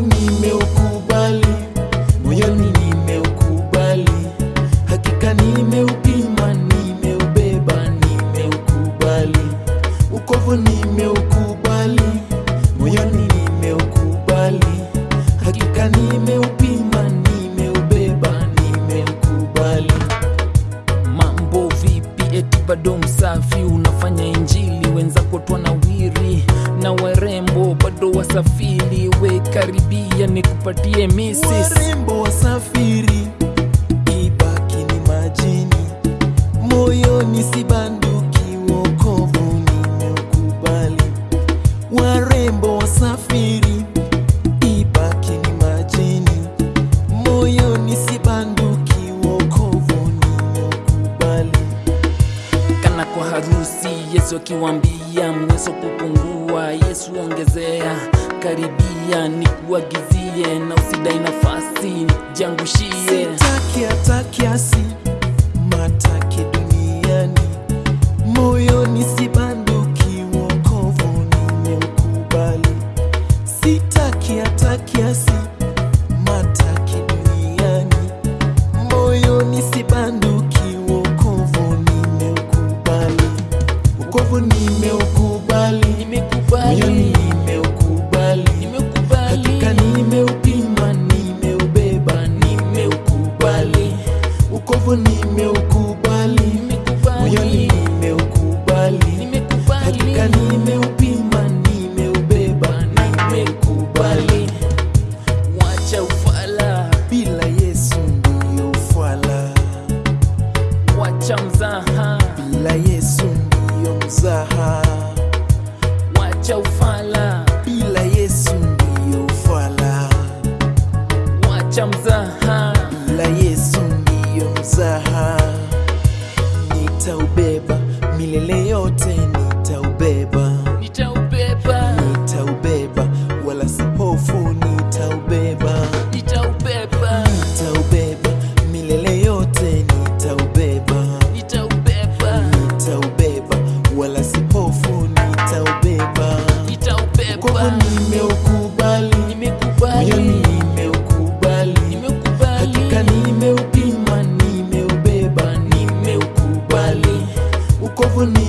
nimeukubali, moyoni nimeukubali, hakika nimeupima, nimeubeba, nimeukubali, ukovu nimeukubali, moyoni nimeukubali, hakika nimeupima, nimeubeba, nimeukubali. Mambo vipi? Eti bado msafi, unafanya injili, wenzako twanawiri na wera karibia nikupatie misis warembo wasafiri, ibaki ni majini, moyoni sibanduki wokovu. Warembo wasafiri, ibaki ni majini, moyoni si banduki, wokovu nimeukubali. kana kwa harusi. Yesu akiwambia mweso kupungua, Yesu ongezea. Karibia nikuagizie, na usidai nafasi, jiangushie. Sitaki hata kiasi, mataki duniani, moyoni ni banduki, wokovu nimeukubali. Sitaki hata kiasi, matake duniani, moyoni si banduki, wokovu nimeukubali. Wokovu nimeukubali, moyoni Nimekubali, wacha mzaha, bila Yesu ndiyo mzaha, wacha ufala, wala si hofu, nitaubeba. Kwako, nimeukubali. Moyoni, nimeukubali. Hakika, nimeupima, nimeubeba, nimeukubali. Ukovu ni